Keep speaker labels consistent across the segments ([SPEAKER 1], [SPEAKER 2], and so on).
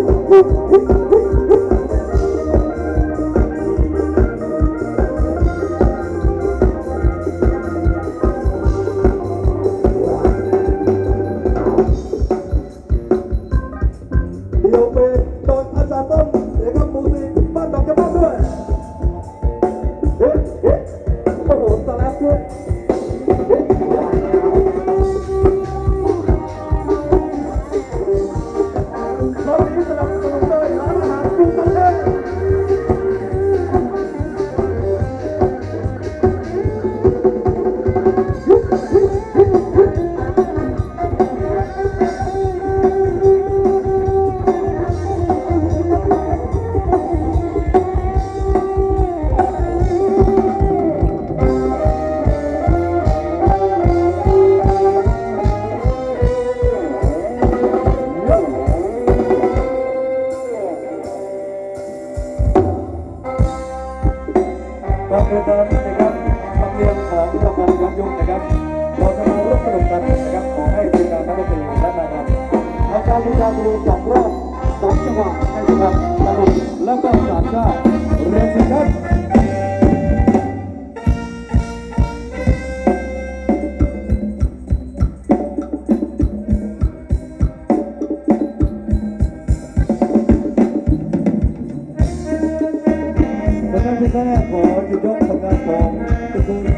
[SPEAKER 1] Woo! กองเรือตอนนนะครับทำเรียมของกำลังย้อนยุคนะครับเราจะมาร่วมสนุกกันนะครับขอให้ทีมงานนักดนตรีและนายครับทำการทีมงานดูสองรอบสองจังหวะนะครับสนุกแล้วก็สามชาติเรียนสิครับแรกของ ยกผลงานของตระกูล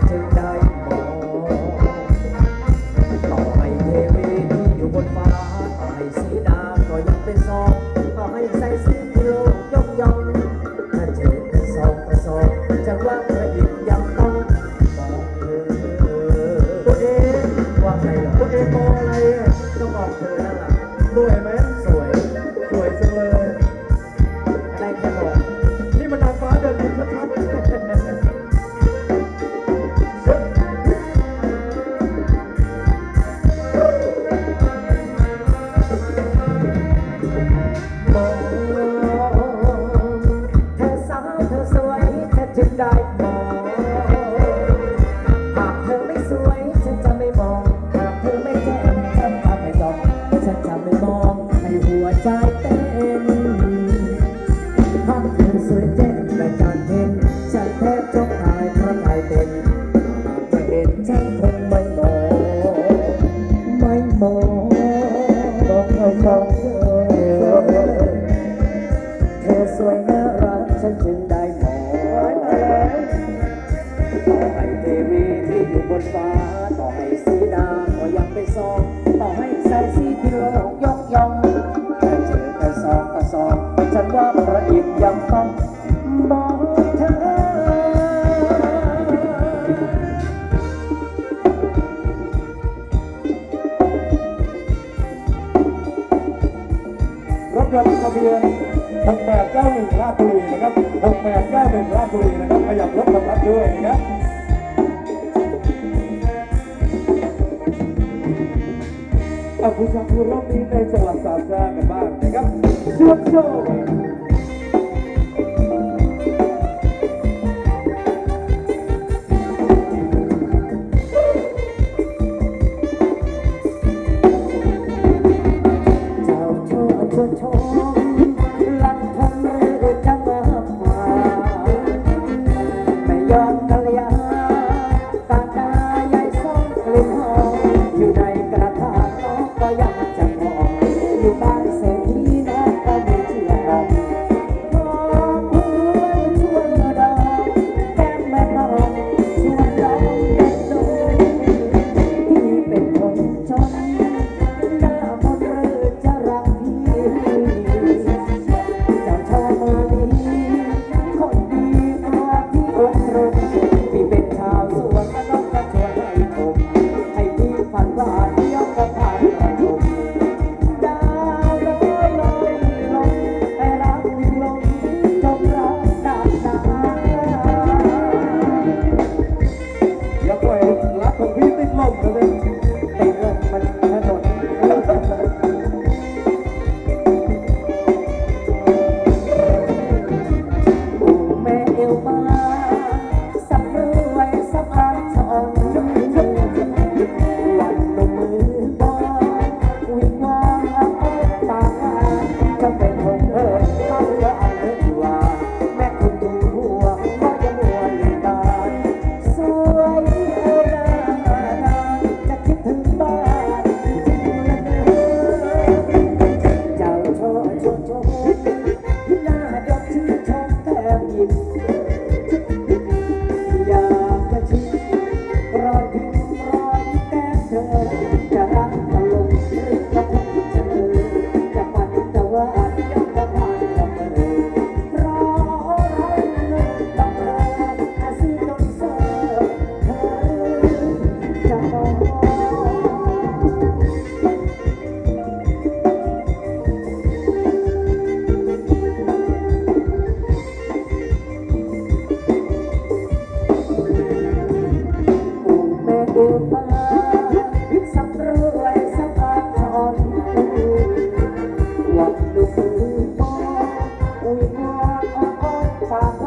[SPEAKER 1] Center. Oh. you. 6891ราชบุรีนะครับ6891ราชบุรีนะครับขยับรถขับรับด้วยนะครับอาบุษาภูรอบนี้ในจังหวัดสามแส
[SPEAKER 2] นกันบ้างนะครับเชื่อมโยง have you time.